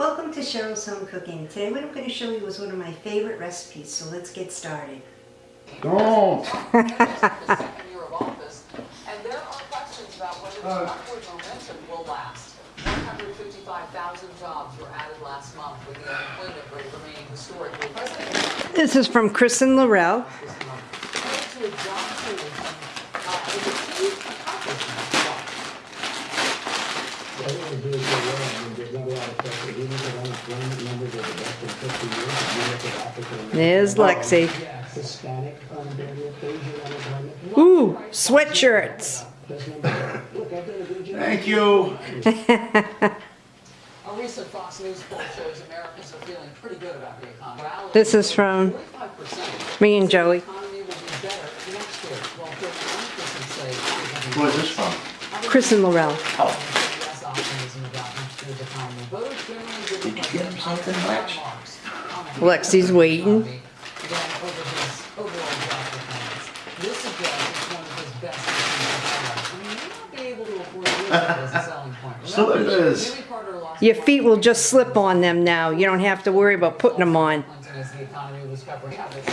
Welcome to Cheryl's Home Cooking. Today what I'm going to show you is one of my favorite recipes, so let's get started. Don't. second year of office, and there are questions about whether this upward momentum will last. 155,000 jobs were added last month, with the unemployment rate remaining historically. President This is from Kristen Laurel. this month pointed to a job creation uh, as a key accomplishment. I think we're doing so well, I mean, there's not a lot of pressure, even if unemployment numbers are the best in fifty years, if you look at African American. There's Lexi. Hispanic unemployment, Asian unemployment, Ooh, sweatshirts. best number. Look, I've done a good job. Thank you. A recent Fox News poll shows Americans are feeling pretty good about the economy. This is from me and Joey. The economy will be better next year, while 31% say it will be Who is this from? Kristen Laurel. Oh, less optimism about next year's economy. Voters generally give the Did you get him something, president Lex? higher marks on the Lexi's waiting. economy Than over his overall job performance. This suggests it's one of his best years in the past. And he may not be able to afford to use it as a selling point. So it Remember, is. Jimmy Carter lost Your feet will just slip on them now. You don't have to worry about putting them on. Clinton as the economy was covering habits.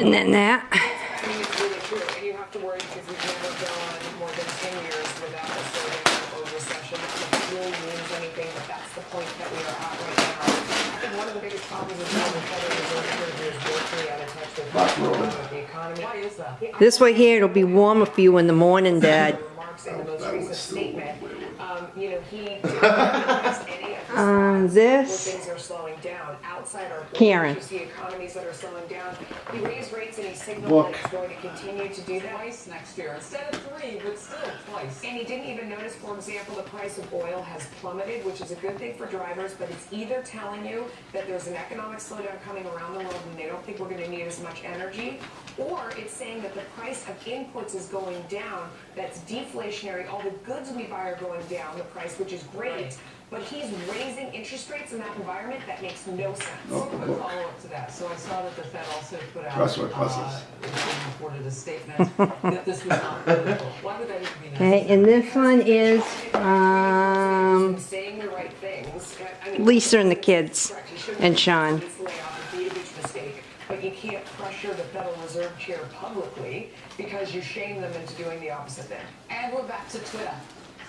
And then that. I mean, it's really true, and you have to worry because we've never gone more than ten years without a slowdown or recession. Not that it really means anything, but that's the point that we are at right now. I think one of the biggest problems is how the Federal Reserve Treasury is woefully out of touch with what's going on with the economy. Why is that? This way here, it'll be warmer for you in the morning, Dad. Remarks in the most recent statement, um, you know, he didn't address any of his Um, this. things are slowing down outside our. Karen. You see economies that are slowing down. He raised rates and he signaled Look. that he's going to continue to do that. Twice next year, instead of three, but still twice. And he didn't even notice, for example, the price of oil has plummeted, which is a good thing for drivers, but it's either telling you that there's an economic slowdown coming around the world and they don't think we're gonna need as much energy, or it's saying that the price of inputs is going down, that's deflationary, all the goods we buy are going down, the price, which is great, but he's raising interest rates in that environment, that makes no sense. Quick follow-up to that. So I saw that the Fed also put out, Trust what uh, buses. it's reported a statement that this was not political. Why would that even be Okay, and this one is um, Saying the right things. I mean, Lisa and the kids Correct, he shouldn't and Sean. this layoff and be a huge mistake, but you can't pressure the Federal Reserve Chair publicly because you shame them into doing the opposite thing. And we're back to Twitter.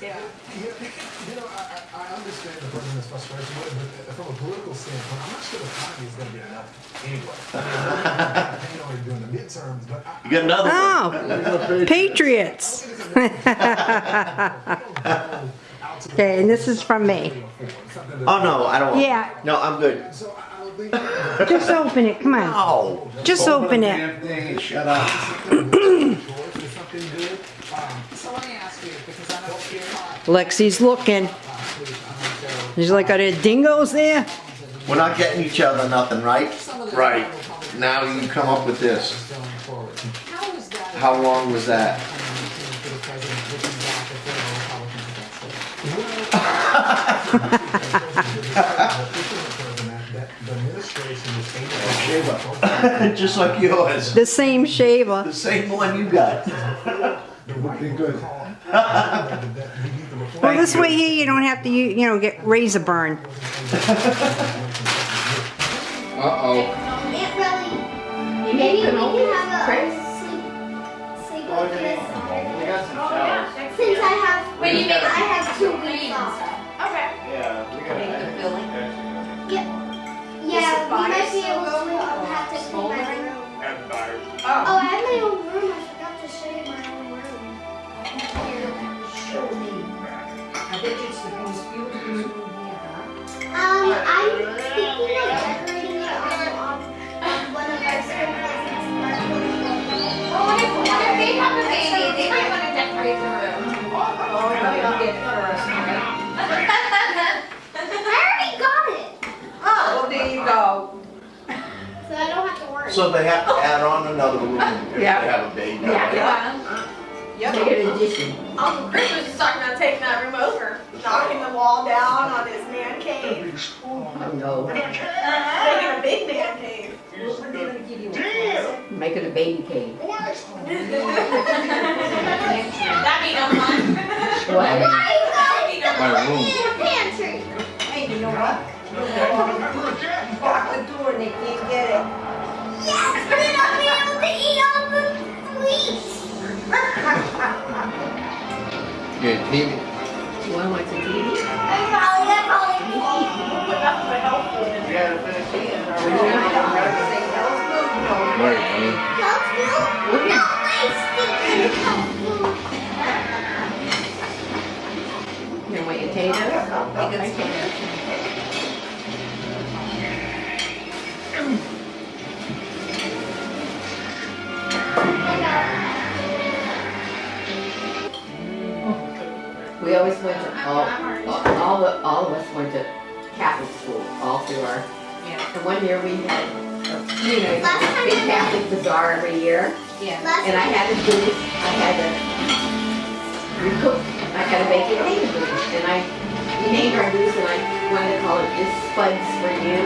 Yeah. You you know, I, I I understand the president's frustration with it, but uh, from a political standpoint, I'm not sure the economy is gonna be enough anyway. I mean, we're not campaign on it during the midterms, but I. you got another one. Oh, Patriots. Okay, and this is from me. Oh, no, I don't want. Yeah. No, I'm good. So I I don't think. Just open it, come on. No. Just open it. Thing and shut up. Something good. Um, So let me ask you, because I know you're not Lexi's looking. last week on the show. He's like, are there dingoes there? We're not getting each other nothing, right? Some of the Right. Now you come up with this. Going forward. How is that? How long was that? For the president looking back at the Republicans against it. The administration is saying Shaver. Just like yours. The same shaver. The same one you got. the right Be good. Call. That we need to reform. Well, this way here, you don't have to, you you know, get razor burn. Uh-oh. It really. Maybe we can have a sleep, sleep over this. Since I have, Wait, you make- want to decorate the room. I already got it, Oh, well, there you go. so I don't have to worry. So they have to add on another room if they have a baby. Yeah. yeah. Yep. Uncle Chris was just talking about taking that room over, knocking the wall down on his man cave. Oh, Making a big man cave. Make it a baby cave. That'd be no fun. What? Why you That'd be no guys My room. live in a pantry? Hey, you know what? Lock the door and they can't get it. Yes, but then I'll be able to eat all the sweets. Good, TV. You wanna watch the TV? I probably, I probably won't. You gotta finish eating. or Yeah. don't have to Say health food, no. Right, You want your potatoes? We always went to, all, all, the, all of us went to Catholic school, all through our, Yeah. and one year we had, a, you know, a big Catholic bazaar every year. Last And I had to do, I had to recook, I had a potato booth, and I, named our booth, and I wanted to call it This Spuds for You.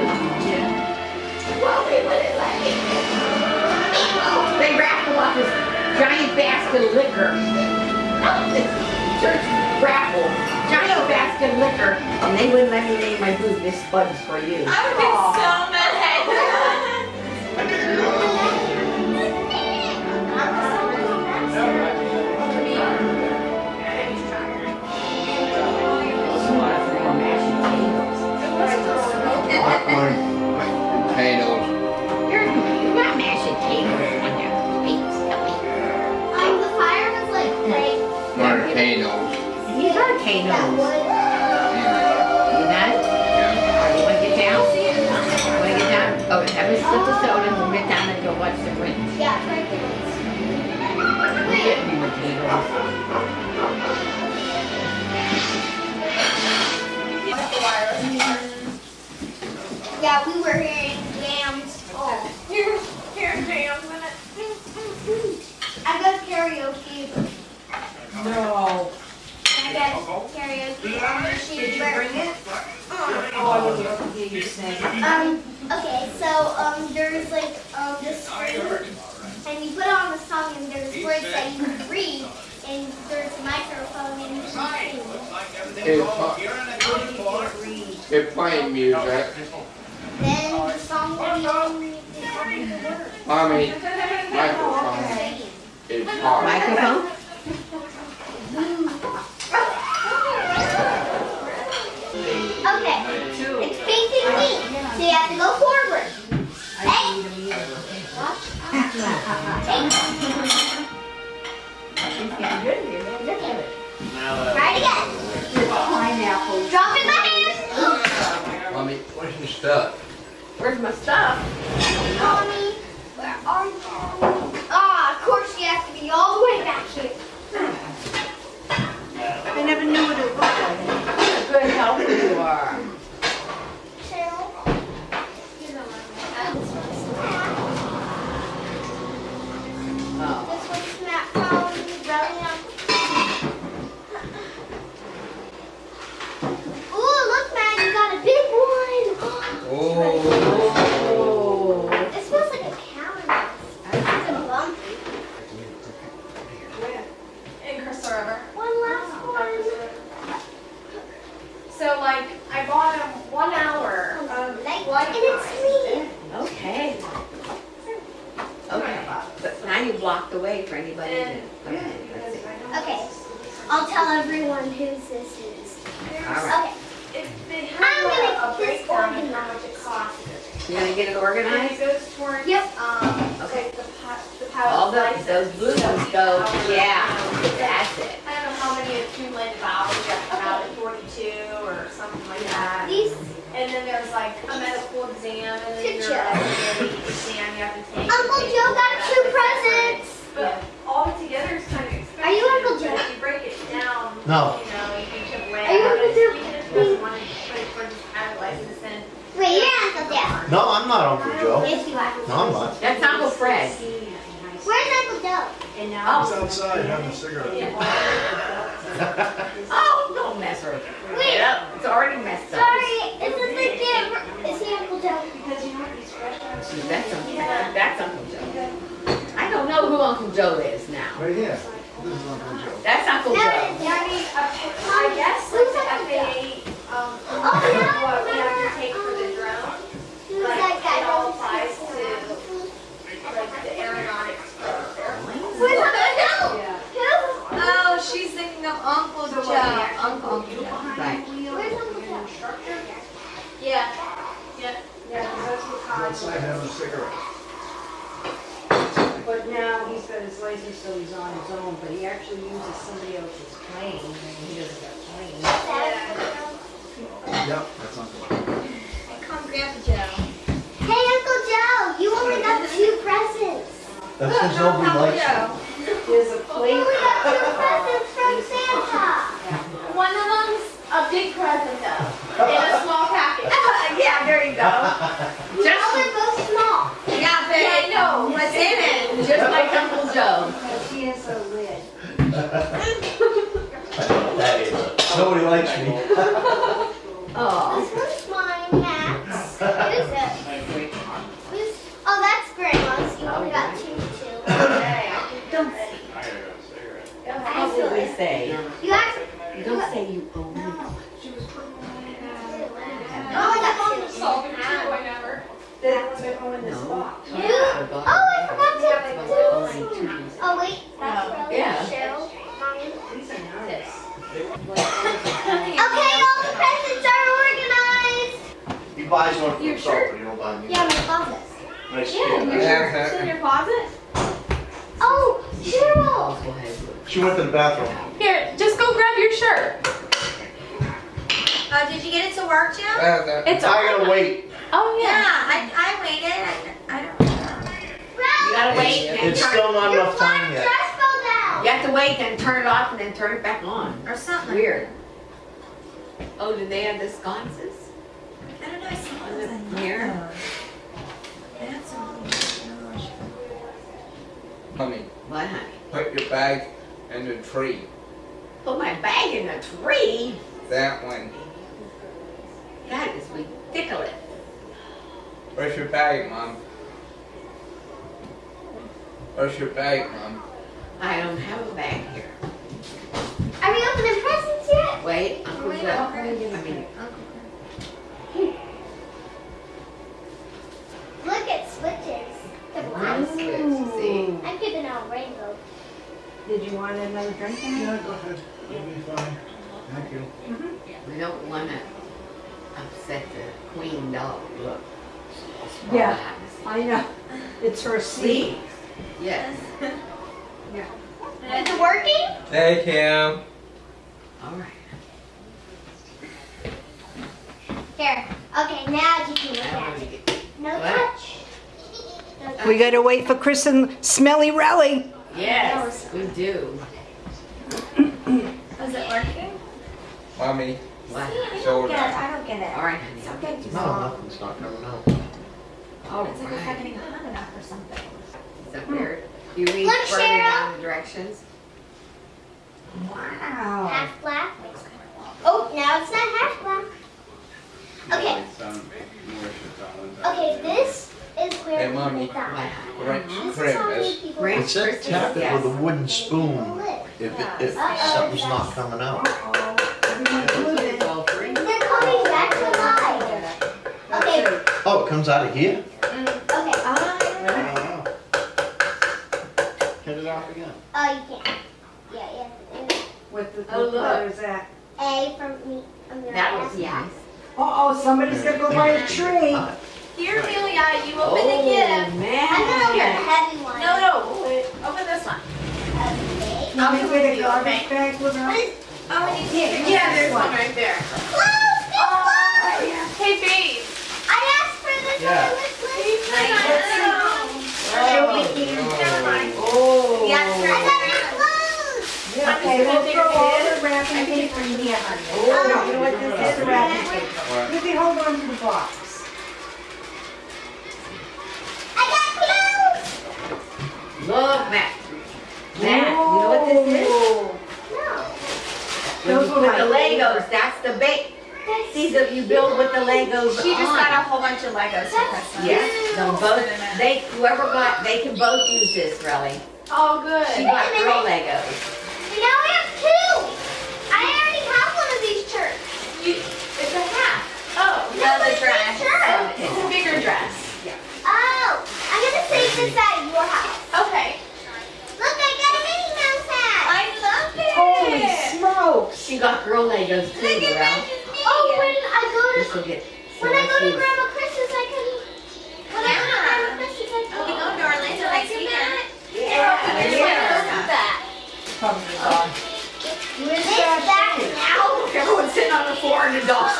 Well, they wouldn't let me. They them up this giant basket of liquor. This Church raffle, giant basket of liquor, and they wouldn't let me name my booth This Spuds for You. I would be so mad. Have a sip of soda and we'll get down and go watch the Grinch. Yeah, right there. We'll get more potatoes. Yeah, we were hearing jams. Oh. You're hearing jams in it. I got karaoke. No. I got karaoke on the machine. Did you where- bring it? Oh, I would love to hear you sing. Um, okay, so, um, there's like, um, this screen, and you put on the song, and there's words that you can read, and there's a microphone, and you can sing. It's, What if you can't it's playing music. Then the song will be on the the words. Mommy, microphone is hard. Microphone? Okay, it's facing me, so you have to go forward. Hey! Try it again. Pineapple. Drop it in my hand. Mommy, where's your stuff? Where's my stuff? Mommy, where are you? Ah, of course you have to be all the way back here. I never knew what it was. Good helper you are. Cheryl. You know what This one's Snap. Oh. This one's Snap from Brilliant. Ooh, look, man, you got a big one. Oh. Oh. It smells like a calendar. It's a bumpy. In Crystal River. One last one. So like, I bought him one hour of Like, blood and it's me. Okay. Okay. But now you blocked the way for anybody to. And- Okay, let's see. Okay, I'll tell everyone whose this is. All right. Okay, It, they I'm have gonna a, a get this breakdown of organized. how much it costs. You gonna get it And organized? it goes towards, Yep. um, Okay. like the pi- the pilot All the, license. those blue So ones each go, hour, yeah, you know, that's it. I don't know how many accumulated hours you have to have at 42 or something like that. these, And then there's like a medical exam and then your uh, exam you have to take. Uncle Joe got two presents. But all together is kind of expensive. Are you Uncle Joe? If you break it down, No. you know, you can chip away Are you Uncle it. Joe? You can just put one for, for just pilot license and. Wait, you're Uncle Joe. No, I'm not Uncle Joe. Yes, you are. No, I'm not. That's Uncle Fred. Where's Uncle Joe? And now. He's outside having a cigarette. Oh, don't mess with it. Wait. Yep, It's already messed up. Sorry, it's a big camera. Is he Uncle Joe? Because you know what these restaurants. That's Uncle, that's Uncle Joe. I don't know who Uncle Joe is now. Right here. This is Uncle Joe. That's Uncle Joe. it's Yeah, I mean, I guess like the FAA, um, Oh, yeah, what we have to take remember, outside having a cigarette. But now he's got his license, so he's on his own, but he actually uses somebody else's plane, and he doesn't have a plane. Yep, that's Uncle. Come, Grandpa Joe. Hey, Uncle Joe, you only got two presents. That's because nobody likes you. There's a You plate. only got two presents from Santa. One of them's a big present though, in a small package. Yeah, there you go. Now they're both small. Yeah, but I know what's in it. Just like Uncle Joe. But she has a lid. That is. Nobody likes me. closet. Oh, Cheryl. She went to the bathroom. Here, just go grab your shirt. Uh, did you get it to work, Jim? It's I gotta wait. Oh Yeah, I, I waited. I, I don't You gotta wait and It's still not Your enough time yet. dress fell down. you have to wait and turn it off and then turn it back on. Or something. Weird. Oh, do they have the sconces I don't know. I saw on the mirror? That's Honey, What, honey? put your bag in the tree. Put my bag in the tree? That one. That is ridiculous. Where's your bag, Mom? Where's your bag, Mom? I don't have a bag here. Are we opening presents yet? Wait, Uncle Wait, Joe. I mean, I'm giving out rainbow. Did you want another drink? Annie? Yeah, go ahead. You'll be fine. Thank you. Mm-hmm. We don't wanna upset the queen dog, look. Yeah. I know. It's her seat. See? Yes, Is it working? Hey, Kim. all right. Here. Okay, now you can look at it. No touch. No touch. We gotta wait for Chris and Smelly Rally. yes, we do. Is it working? Mommy, What? I Shoulder. don't get it. I don't get it. All right, honey. It's okay. No, nothing's not coming out. Oh, It's like it's not right. getting hot enough or something. Is that weird? You read Look, further Cheryl. down the directions? Wow. Half black. Oh, now it's not half black. Okay. Okay, this is where Hey, we Mommy. put that. What? Grinch This is how many Christmas. people Grinch like It said Christmas, tap it yes. with a wooden spoon live. if, it, if Uh-oh. something's not coming out. All three? They're coming back to life. Okay, Oh, it comes out of here? okay. Wow. Get it off again. Oh, you can't. Yeah, yeah. What the Oh, what look. color is that? A from me. I'm That was ask. nice. Uh oh, somebody's gonna go buy a tree. Here, Amelia, you Oh, open the oh, gift. I'm gonna open the heavy one. No, no, wait, open this one. Okay. Can I'll we come with a garbage okay? bag with her? Oh, we need Here, to. Yeah, there's one. one right there. Close! Be oh, closed! Hey, babe. I asked for this Yeah. on the list. She'll be eating. Never mind. Oh. Yeah, I got it closed! Okay, we'll throw all the wrapping paper in here, honey. Oh, you know what this is, the wrapping paper. You hold on to the box. I got clothes! Look, Matt. Matt, you know what this is? No. Those put the Legos, that's the bait. See, that you build with the Legos She just on. got a whole bunch of Legos for Christmas. Yes, they'll both, they, whoever got, they can both use this, really. Oh, good. She got girl Legos. Your house. Okay. Look, I got a Minnie Mouse hat. I love it. Holy smokes. she got girl Legos too, Look. Oh, when I go to... When I go to Grandma I can... When. I go to Grandma Chris's, I can... Oh, we Oh, my God. That now? Everyone's sitting on the floor in a doll's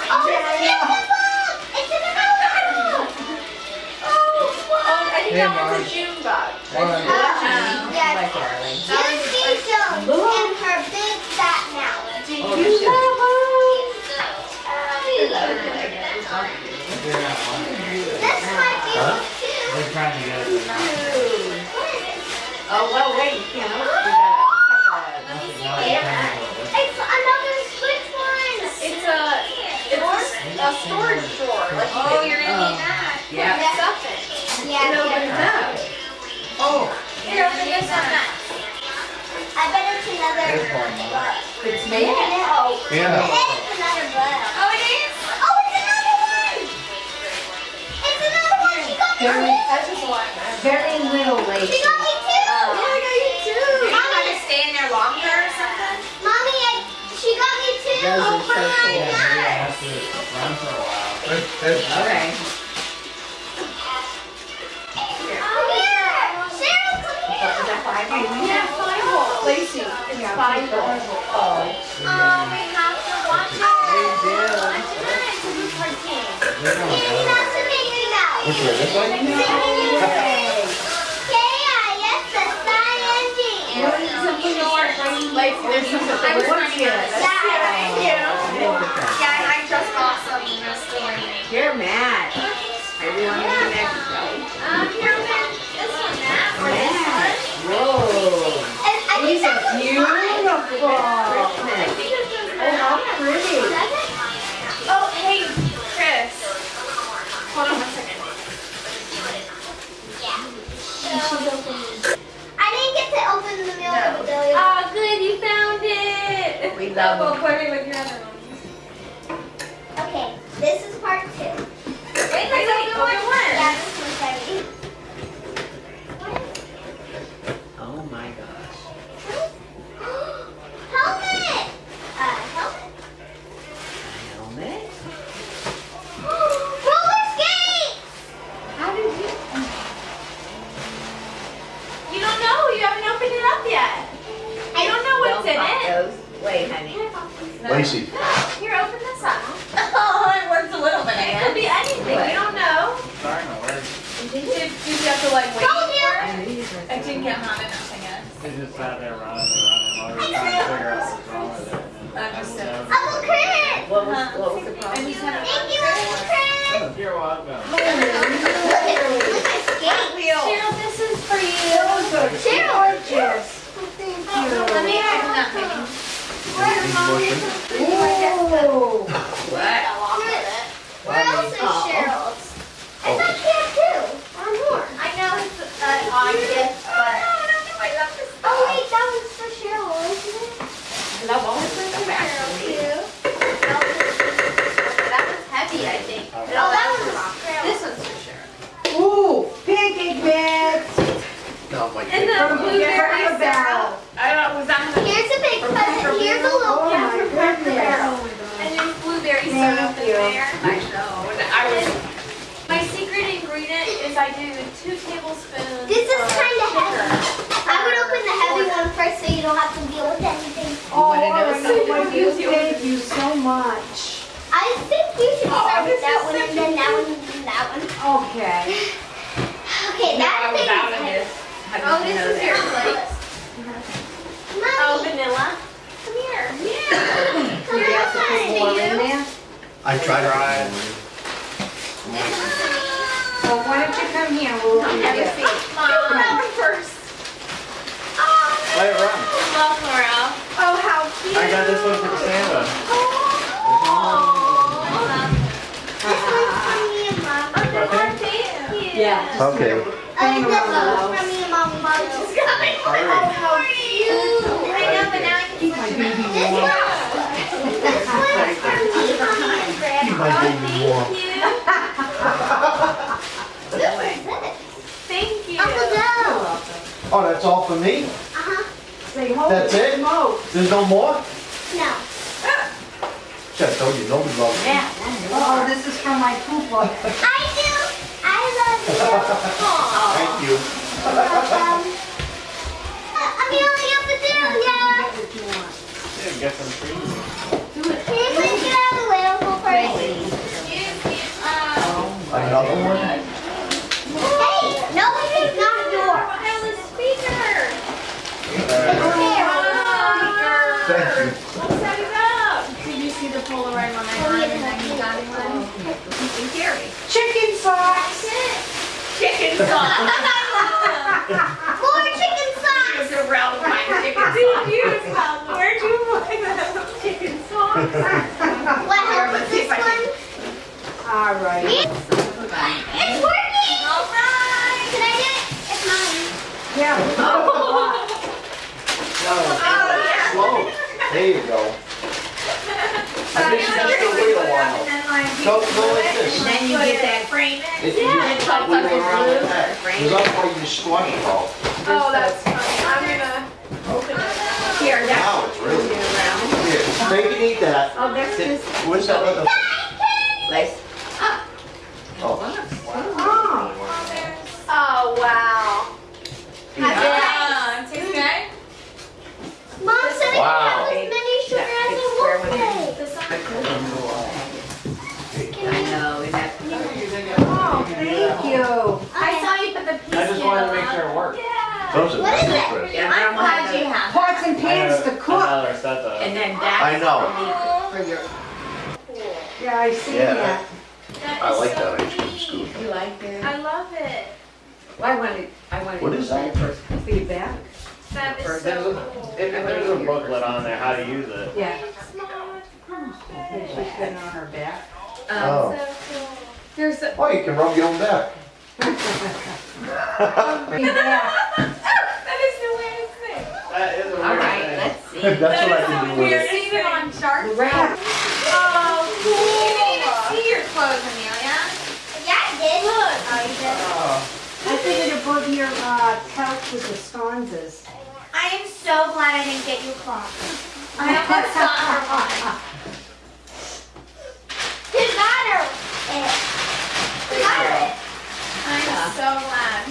that one's Marge. a June bug. Marge. Uh, yes. My darling. Juicy Jones and her big fat mouth. Do Oh, you this is- This might be Huh? too. They're trying to get it. What is it? Oh, well, wait, you can't open it. It's another switch one. It's a, it's a, a storage drawer. Like you Oh, can- you're gonna need that. Yeah. Put stuff in. Yeah, It opens yeah. up. Oh, Here, open this one next. I bet it's another There's one, Mom. bug. It's me. No. I Yeah. bet oh. it's another bug. Oh, it is? Oh, it's another one. It's another one. She got me Very- two. That's just one. Very little She got me two. Yeah, oh, I got you too. You Mommy. to stay in there longer or something? Mommy, I, she got me two. Those are so Oh. Yeah, my they God. have to run for a while. There's, there's, Okay. That five? Yeah, five volt. Lacey, it's five volt. Oh. Oh, we have to watch it. They do. It's gonna It's go. not Mouse. Which way, this way? Scientist. Lacey, there's some that they were trying to. Yeah. Thank you. Yeah, I just got some beautiful. I think this one's Oh, how pretty. Oh, hey, Chris. Hold on one second. I didn't get to open the the billion. Oh, good, you found it. We love Well, them. put it with your other one. Okay, this is part two. Wait, wait, wait, open one. Yeah, this one's heavy. Oh my gosh. Helmet! Uh, helmet? Helmet. Roller skates! How did you? You don't know. You haven't opened it up yet. I don't know what's in Well, it. those- Wait, honey. Lacy. Here, open this up. Oh, it works a little bit. It could be anything. What? You don't know. Starting to work. Did you, did you have to like wait Told you. for it? And these are I didn't get hot enough, I guess. They just sat there running and running while we trying to figure out what's wrong with it. And then Understood. I Uncle Chris! What was, what was the problem? just had a Thank you, Uncle Chris! like, You're welcome. Look at look at skate. Cheryl, this is for you. Those are Cheryl! Oh, let me open that thing. Need motion? Ooh. What? Where else is Cheryl's? I thought she had two or more. I know it's an odd gift, but. Oh wait, that was for Cheryl, isn't it? I love all this stuff actually. That was heavy, I think. Oh, that was for This Cheryl. one's for Cheryl. Ooh, pancake mix. No, my And the God. blueberry Cracker syrup. I don't know, was that the Here's a big present. Here's a little Oh my gift for Cracker goodness. Barrel. And there's blueberry Thank syrup in you. there. I know. And I was. My secret ingredient is I do two tablespoons. This is kind of heavy. I would open the heavy one first so you don't have to deal with anything. Oh, wanna know something? thank you, thank you so much. I think you should Oh, start with this that is one and then that one and then that one. Okay. Okay, No, that thing is heavy. Oh, this. Oh, this is that? your place. Oh, vanilla. Come here. Yeah. come You have to put on. more in there? I tried to. Tried. Well, why don't you come here, we'll open Have a it. seat. Mom. first. Oh, Let it run. love Laura. Oh, how cute. I got this one for Santa. This one's from me and Mom. Thank you. Yeah. Okay. Uh, this one's from me and Mom. Mom just got me. Oh, how cute. I know, but now I can My baby This one, this one's from me, Mommy, and Grandma. My baby warm. Thank you. Oh, that's all for me? Uh-huh. That's it? Remote. There's no more? No. Just told you, nobody loves you. Yeah. Oh, this is from my poop book. I do. I love you. Thank you. Uh, I'm. Yeah, get some. Can get? Another one? Thank you. Did you see the Polaroid one I got and you got one? You. Chicken socks. Chicken sauce. More chicken socks. It's a round pine chicken sauce. Where'd you buy that chicken sauce? What is this one? All right. It's working. All right. Can I get it? It's mine. Yeah. Slow. There you go. I think you just still wait a while. Go, go like this. And then you get that frame it. It- You just wiggle around like that. Because otherwise you squash it all. Oh, that's funny. I'm gonna open it. Here, that's Wow, it's really, around. here, take and eat that. Oh, that's just, Where's that other? like, Oh, Oh, wow. Yeah. Tastes good? Mom said I Wow. can have as many sugar Yeah, as it's I square want. I know, and that's. Oh, thank you. I saw you put the piece I just wanted to make sure it worked. Those are What is nice, it? Chris. Yeah, I'm glad you have. Pots and pans to cook. Another set of. And then that's. I know. For your, Yeah, I see Yeah. that. I like that ice cream scoop. you like it? I love it. Well, I wanted, I wanted. What is that? First. Feedback. That is For so those- cool. If there's a booklet on there, how to use it. Yeah. Small. She's been on her back. Um, Oh. So cool. There's a, Oh, you can rub your own back. Feedback. that is the weirdest thing. That is a weird all right, thing. let's see. That's what I That is can the do with weirdest it. on Shark Right. Oh, cool. You didn't even see your clothes, Amelia. Yeah, I did. Look. Oh, you did? I figured above your uh, couch was the sconces. I am so glad I didn't get you clock. I almost got her one. You got it. You got it. I'm so glad.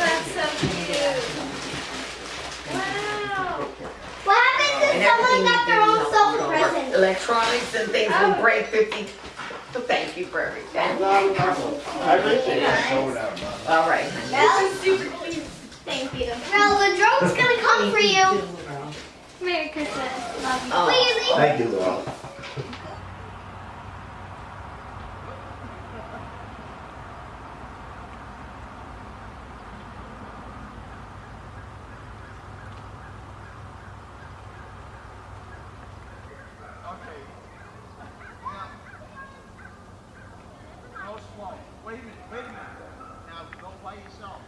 That's so cute. Wow. What happens And if someone everything got you their do, own you know, present? Electronics and things will oh. break fifty, so thank you for everything. I appreciate it. All right. Well, This is super cute. thank you. Well, the drone's gonna come for you. Merry Christmas. Love you. Oh. Please. Thank you, Laura. Wait a minute, wait a minute. Now go by yourself.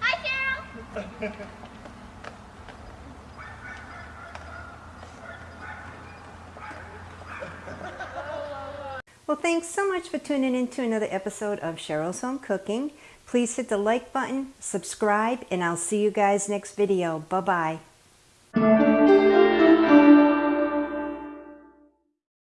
Hi, Carol. Well, thanks so much for tuning in to another episode of Cheryl's Home Cooking. Please hit the like button, subscribe, and I'll see you guys next video. Bye-bye.